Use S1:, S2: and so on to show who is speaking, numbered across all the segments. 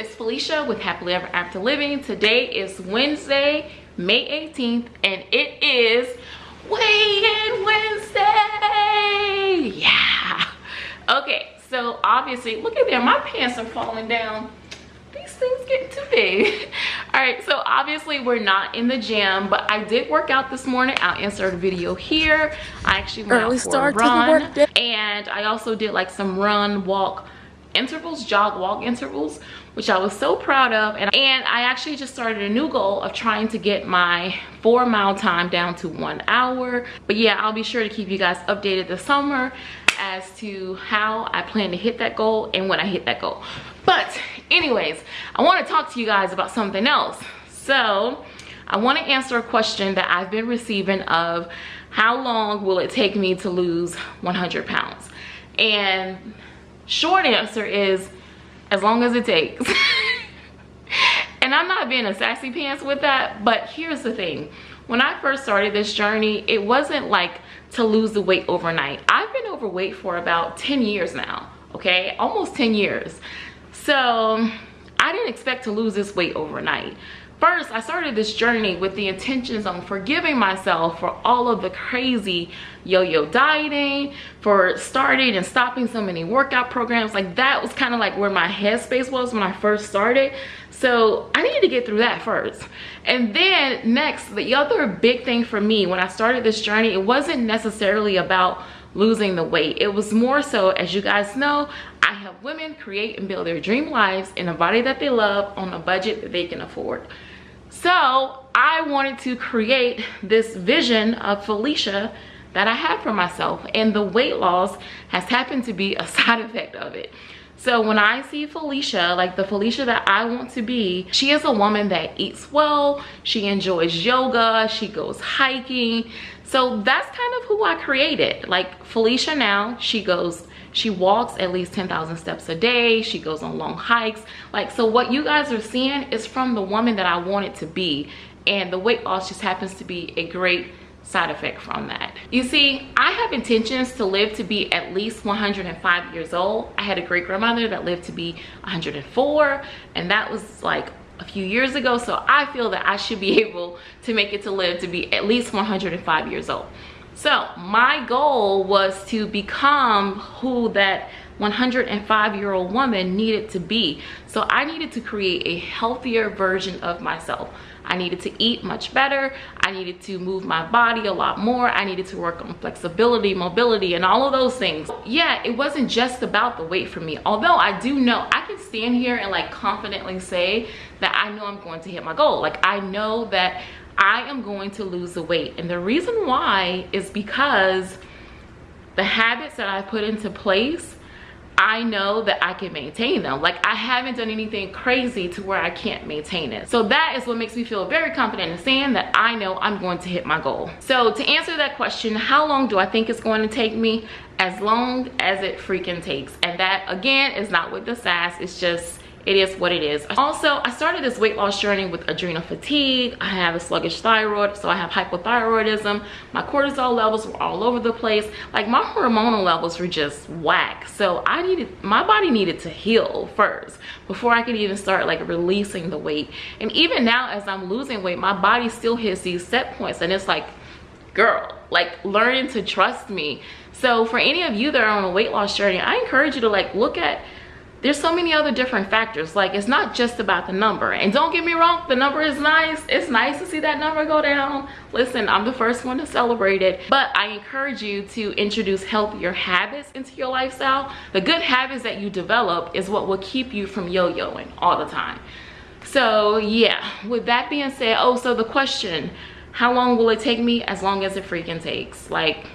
S1: it's Felicia with Happily Ever After Living. Today is Wednesday, May 18th, and it is Weigh-In Wednesday. Yeah. Okay, so obviously, look at there, my pants are falling down. These things get too big. All right, so obviously we're not in the gym, but I did work out this morning. I'll insert a video here. I actually went Early out for a run, and I also did like some run, walk, intervals jog walk intervals which i was so proud of. And, and i actually just started a new goal of trying to get my four mile time down to one hour. But yeah i'll be sure to keep you guys updated this summer as to how i plan to hit that goal and when i hit that goal. But anyways i want to talk to you guys about something else. So i want to answer a question that i've been receiving of how long will it take me to lose 100 pounds? And short answer is as long as it takes. And i'm not being a sassy pants with that but here's the thing. When i first started this journey it wasn't like to lose the weight overnight. I've been overweight for about 10 years now okay? Almost 10 years. So i didn't expect to lose this weight overnight First, I started this journey with the intentions on forgiving myself for all of the crazy yo-yo dieting, for starting and stopping so many workout programs. Like that was kind of like where my headspace was when I first started. So I needed to get through that first. And then next, the other big thing for me when I started this journey, it wasn't necessarily about losing the weight. It was more so, as you guys know, I help women create and build their dream lives in a body that they love on a budget that they can afford. So I wanted to create this vision of Felicia that I have for myself and the weight loss has happened to be a side effect of it. So when I see Felicia, like the Felicia that I want to be, she is a woman that eats well, she enjoys yoga, she goes hiking. So that's kind of who I created. Like Felicia now, she goes she walks at least 10,000 steps a day. She goes on long hikes. Like so what you guys are seeing is from the woman that i wanted to be. And the weight loss just happens to be a great side effect from that. You see i have intentions to live to be at least 105 years old. I had a great grandmother that lived to be 104 and that was like a few years ago. So i feel that i should be able to make it to live to be at least 105 years old so my goal was to become who that 105 year old woman needed to be. So I needed to create a healthier version of myself. I needed to eat much better. I needed to move my body a lot more. I needed to work on flexibility, mobility, and all of those things. Yeah, it wasn't just about the weight for me. Although I do know, I can stand here and like confidently say that I know I'm going to hit my goal. Like I know that I am going to lose the weight. And the reason why is because the habits that I put into place, I know that I can maintain them. Like I haven't done anything crazy to where I can't maintain it. So that is what makes me feel very confident in saying that I know I'm going to hit my goal. So to answer that question, how long do I think it's going to take me? As long as it freaking takes. And that again is not with the sass, it's just it is what it is. Also i started this weight loss journey with adrenal fatigue. I have a sluggish thyroid so i have hypothyroidism. My cortisol levels were all over the place. Like my hormonal levels were just whack. So i needed my body needed to heal first before i could even start like releasing the weight. And even now as i'm losing weight my body still hits these set points and it's like girl like learning to trust me. So for any of you that are on a weight loss journey i encourage you to like look at there's so many other different factors. Like it's not just about the number. And don't get me wrong the number is nice. It's nice to see that number go down. Listen i'm the first one to celebrate it. But i encourage you to introduce healthier habits into your lifestyle. The good habits that you develop is what will keep you from yo-yoing all the time. So yeah. With that being said oh so the question how long will it take me? As long as it freaking takes. Like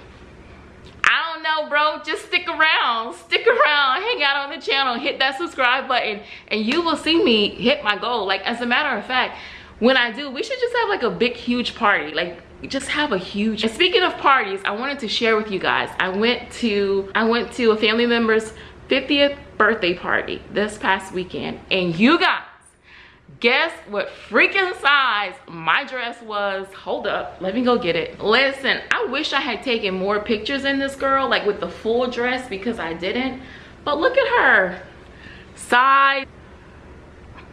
S1: know, bro, just stick around. Stick around, hang out on the channel, hit that subscribe button, and you will see me hit my goal. Like, as a matter of fact, when I do, we should just have like a big, huge party. Like, just have a huge and speaking of parties i wanted to share with you guys i went to i went to a family member's 50th birthday party this past weekend and you guys guess what freaking size my dress was? Hold up let me go get it. Listen i wish i had taken more pictures in this girl like with the full dress because i didn't. But look at her. Size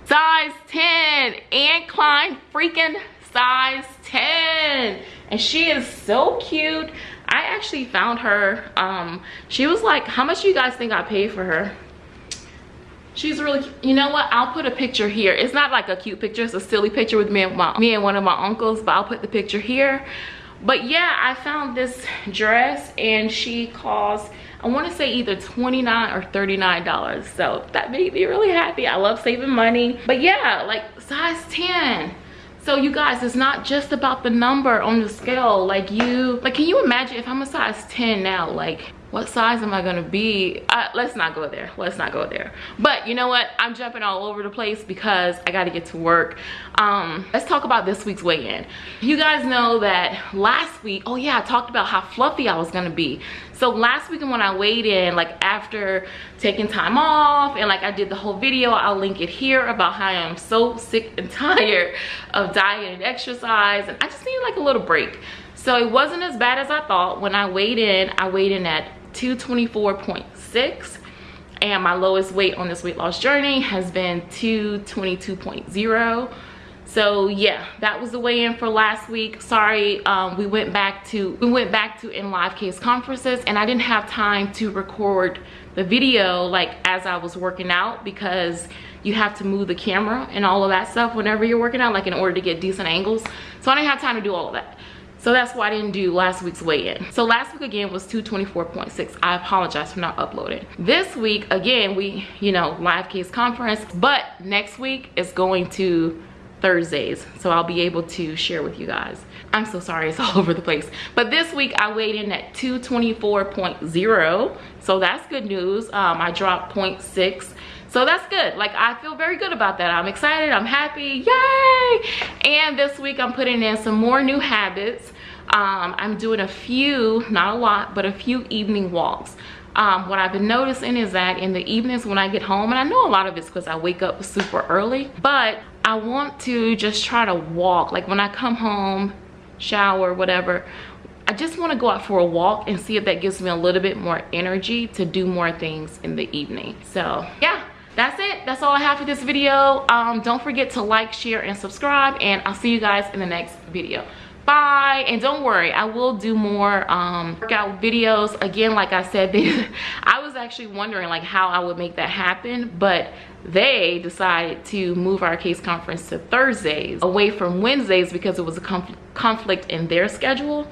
S1: size 10 Anne Klein freaking size 10 and she is so cute. I actually found her um she was like how much you guys think i paid for her she's really you know what? I'll put a picture here. It's not like a cute picture. It's a silly picture with me and my me and one of my uncles but i'll put the picture here. But yeah i found this dress and she cost i want to say either 29 or 39 dollars. So that made me really happy. I love saving money. But yeah like size 10 so you guys it's not just about the number on the scale. Like you like can you imagine if i'm a size 10 now? Like what size am I gonna be? Uh, let's not go there, let's not go there. But you know what, I'm jumping all over the place because I gotta get to work. Um, let's talk about this week's weigh-in. You guys know that last week, oh yeah, I talked about how fluffy I was gonna be. So last week when I weighed in, like after taking time off and like I did the whole video, I'll link it here about how I am so sick and tired of diet and exercise and I just need like a little break. So it wasn't as bad as I thought. When I weighed in, I weighed in at 224.6 and my lowest weight on this weight loss journey has been 222.0 so yeah that was the weigh-in for last week. Sorry um, we went back to we went back to in live case conferences and i didn't have time to record the video like as i was working out because you have to move the camera and all of that stuff whenever you're working out like in order to get decent angles. So i didn't have time to do all of that so that's why I didn't do last week's weigh-in. So last week again was 224.6. I apologize for not uploading. This week, again, we, you know, live case conference, but next week is going to Thursdays. So I'll be able to share with you guys. I'm so sorry, it's all over the place. But this week I weighed in at 224.0. So that's good news. Um, I dropped 0.6 so that's good. Like i feel very good about that. I'm excited. I'm happy. Yay! And this week i'm putting in some more new habits. Um, i'm doing a few not a lot but a few evening walks. Um, what I've been noticing is that in the evenings when I get home, and I know a lot of it's because I wake up super early, but I want to just try to walk. Like when I come home, shower, whatever, I just want to go out for a walk and see if that gives me a little bit more energy to do more things in the evening. So yeah, that's it. That's all i have for this video. Um, don't forget to like share and subscribe and i'll see you guys in the next video. Bye and don't worry i will do more um, workout videos. Again like i said i was actually wondering like how i would make that happen but they decided to move our case conference to thursdays away from wednesdays because it was a conf conflict in their schedule.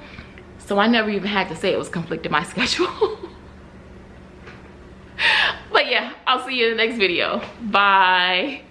S1: So i never even had to say it was conflict in my schedule but yeah i'll see you in the next video. Bye